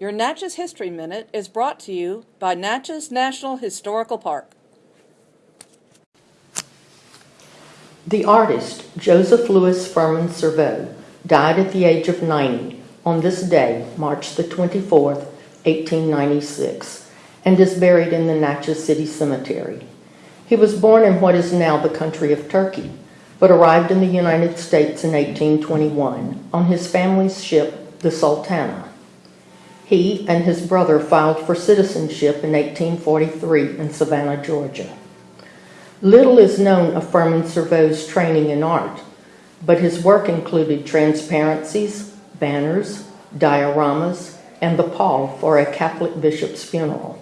Your Natchez History Minute is brought to you by Natchez National Historical Park. The artist Joseph Louis Firmin Cerveau died at the age of 90 on this day, March the 24th, 1896, and is buried in the Natchez City Cemetery. He was born in what is now the country of Turkey, but arrived in the United States in 1821 on his family's ship, the Sultana. He and his brother filed for citizenship in 1843 in Savannah, Georgia. Little is known of Firmin Cerveau's training in art, but his work included transparencies, banners, dioramas, and the pall for a Catholic bishop's funeral.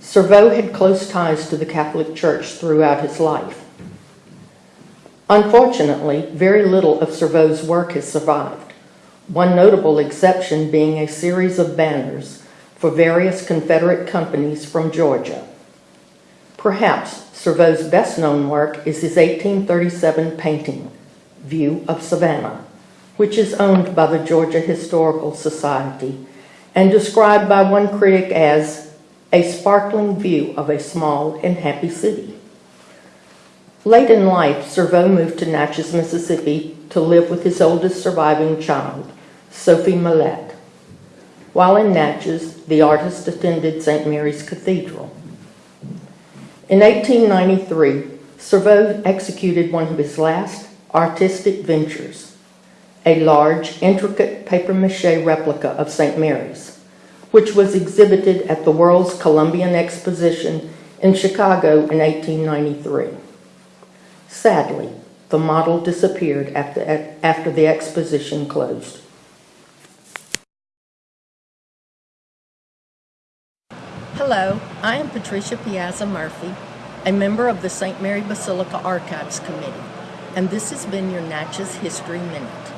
Cerveau had close ties to the Catholic Church throughout his life. Unfortunately, very little of Cerveau's work has survived, one notable exception being a series of banners for various Confederate companies from Georgia. Perhaps Cerveau's best known work is his 1837 painting, View of Savannah, which is owned by the Georgia Historical Society and described by one critic as a sparkling view of a small and happy city. Late in life, Cerveau moved to Natchez, Mississippi to live with his oldest surviving child, Sophie Millette. While in Natchez, the artist attended St. Mary's Cathedral. In 1893, Cerveau executed one of his last artistic ventures, a large, intricate papier-mâché replica of St. Mary's, which was exhibited at the World's Columbian Exposition in Chicago in 1893. Sadly, the model disappeared after, after the exposition closed. Hello, I am Patricia Piazza Murphy, a member of the St. Mary Basilica Archives Committee, and this has been your Natchez History Minute.